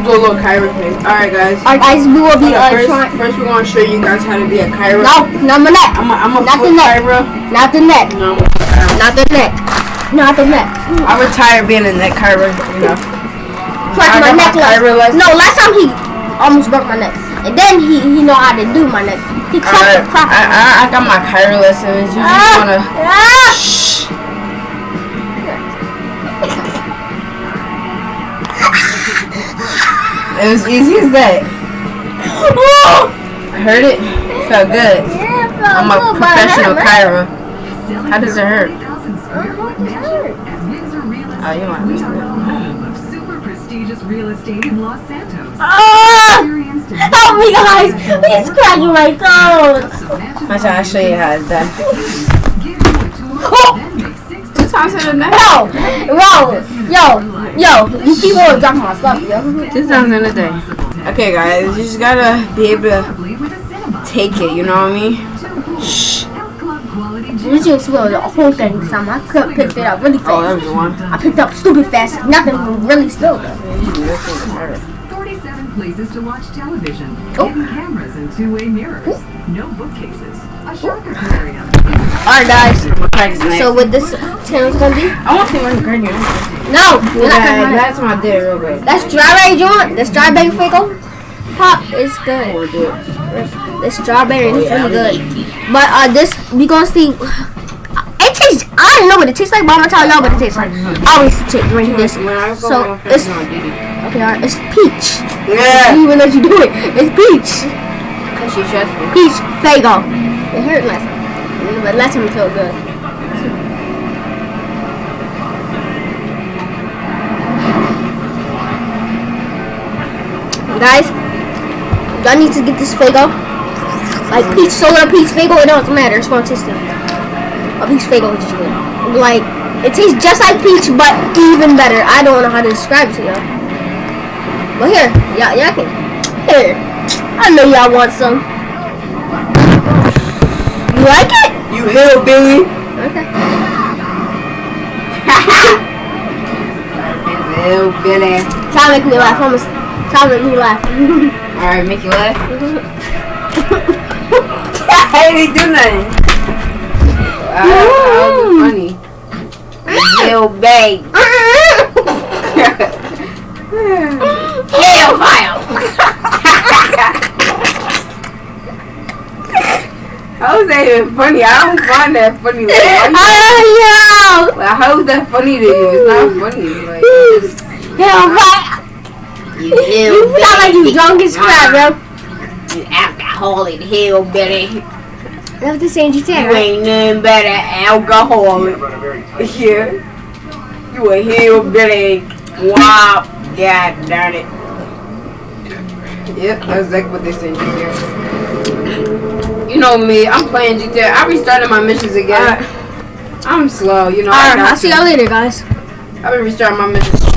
Do a little Kyra thing. Alright, guys. Alright, guys, we will be uh, first, trying. first, we're to show you guys how to be a Kyra. No, not my neck. I'm a, I'm a Not the neck. Kyra. Not the neck. No, I'm a foot Kyra. Not the neck. Not the neck. I retired being a neck Kyra, you know. Crack my neck last. Kyra. No, last time he almost broke my neck, and then he he know how to do my neck. He cracked crap. I, I, I got my Kyra lessons. You just Ah! want to... Ah! Shh. It was easy as that. I heard it. Felt good. Yeah, it felt I'm a good, but it professional Kyra. How does it hurt? 1,000 square foot mansion at Windsor Real Estate. Oh, you want we this are the one. home of super prestigious real estate in Los Santos. Ah! Help me, guys! He's cracking my toes. so mansion Watch out, I'll show you how it's done. give you a tour, Oh! Then make six Two times in. Yo, yo, yo, yo! You keep on dropping my stuff, yo. Two times in a day. Okay, guys, you just gotta be able to possibly with a cinema. take it, you know what I mean? Shh. Health club quality gym. You just spilled the whole thing, Sam. I could picked it up really Oh, that fast. was the one. I picked up stupid fast. Nothing really spilled though. 47 places to watch television. Oh. Hidden cameras and two-way mirrors. No bookcases. A shark aquarium. Alright, guys. So, So what this channel's gonna be? I want to see one green. No, you're not Yeah, gonna. that's my day real good. That's strawberry joint. The strawberry Faygo pop is good. We'll do it. The strawberry is really good. But uh, this we gonna see. Tastes. I don't know what it tastes like, but I'm gonna tell y'all what it tastes like. I always take drink this. So it's okay. It's peach. Yeah. even let you do it. It's peach. Cause she trusts me. Peach Faygo. It hurt last time, but last time it felt good. Guys, y'all need to get this Faygo. Like peach soda, peach Faygo, it doesn't matter. It's gonna taste good. A peach is just good. Like it tastes just like peach, but even better. I don't know how to describe it to y'all. But here, y'all, y'all can. Here, I know y'all want some. You like it? You hillbilly. Okay. Hillbilly. Try to make me laugh. I'm gonna try to make me laugh. Alright, make you laugh. I didn't do nothing. Wow, that was funny. Hillbilly. Hellfire! How is that even funny? I don't find that funny. Like, Oh you- like, how is that funny to you? It's not funny. Like, it's! Hellfire! you You sound like you drunk as crap, bro. You alcoholic hillbilly. That's the same you You ain't nothing but an alcoholic. Yeah. You a hillbilly. Wow. God darn it. Yep, that's exactly what they say in GTA. You know me, I'm playing GTA. I restarted my missions again. Uh, I'm slow, you know. I Alright, got I'll see y'all later, guys. I've been restarting my missions